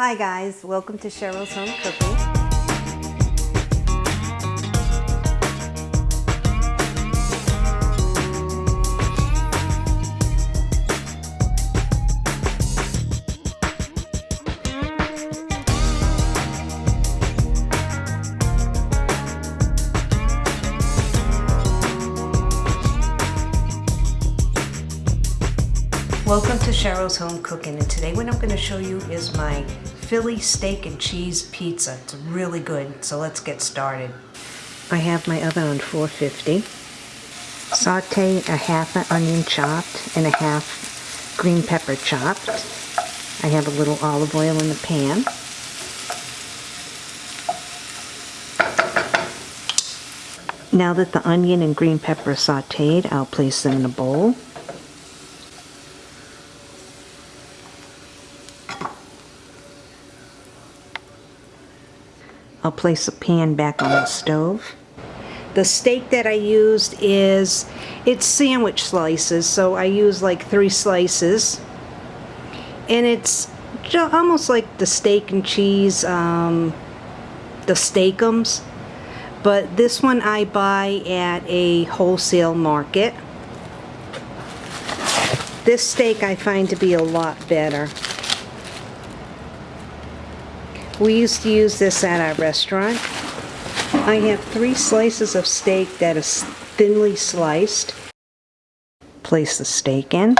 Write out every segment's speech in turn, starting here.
Hi guys, welcome to Cheryl's Home Cooking. Welcome to Cheryl's Home Cooking and today what I'm going to show you is my Philly steak and cheese pizza. It's really good, so let's get started. I have my oven on 450. Saute a half an onion chopped and a half green pepper chopped. I have a little olive oil in the pan. Now that the onion and green pepper are sauteed, I'll place them in a bowl. I'll place the pan back on the stove. The steak that I used is, it's sandwich slices, so I use like three slices. And it's almost like the steak and cheese, um, the Steak-umms. But this one I buy at a wholesale market. This steak I find to be a lot better. We used to use this at our restaurant. I have three slices of steak that is thinly sliced. Place the steak in.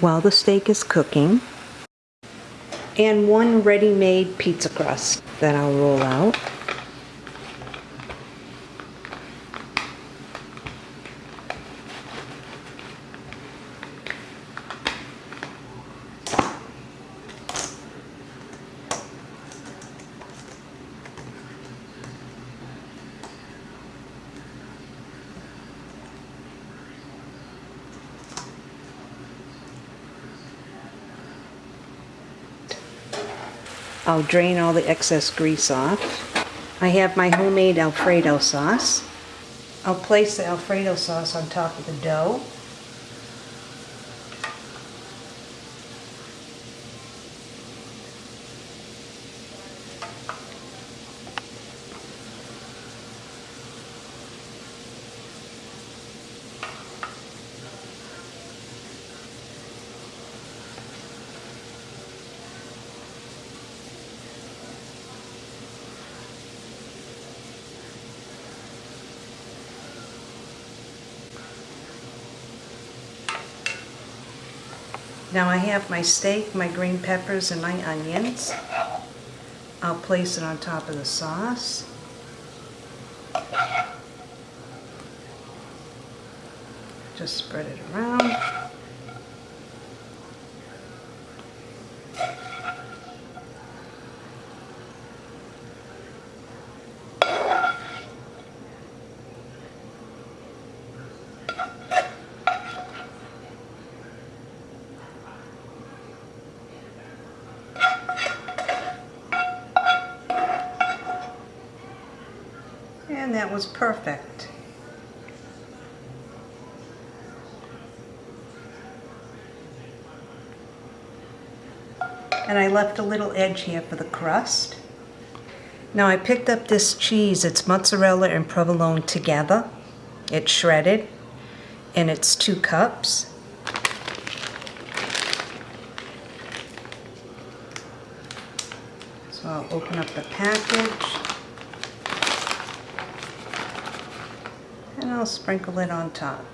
While the steak is cooking, and one ready-made pizza crust that I'll roll out. I'll drain all the excess grease off. I have my homemade Alfredo sauce. I'll place the Alfredo sauce on top of the dough. Now I have my steak, my green peppers, and my onions. I'll place it on top of the sauce. Just spread it around. And that was perfect. And I left a little edge here for the crust. Now I picked up this cheese. It's mozzarella and provolone together. It's shredded. And it's two cups. So I'll open up the package. and I'll sprinkle it on top.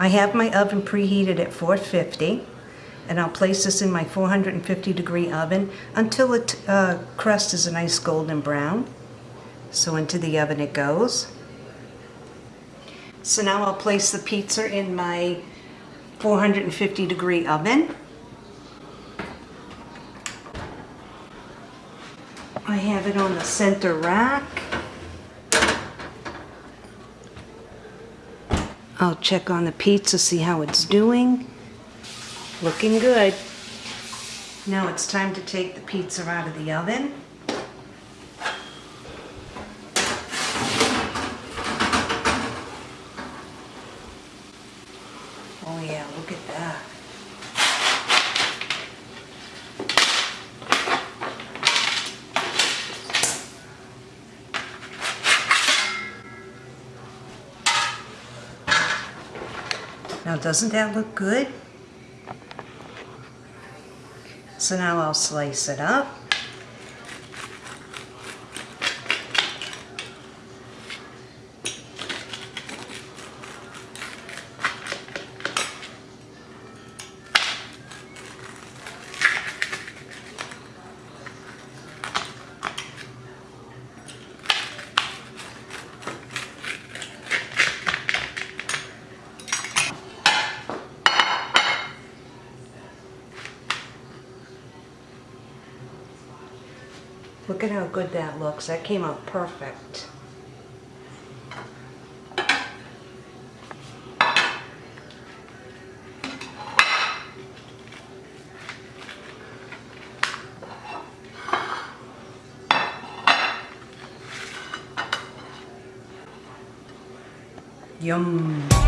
I have my oven preheated at 450 And I'll place this in my 450 degree oven until the uh, crust is a nice golden brown. So into the oven it goes. So now I'll place the pizza in my 450 degree oven. I have it on the center rack. I'll check on the pizza, see how it's doing. Looking good. Now it's time to take the pizza out of the oven. Oh yeah, look at that. Now doesn't that look good? So now I'll slice it up. Look at how good that looks. That came out perfect. Yum.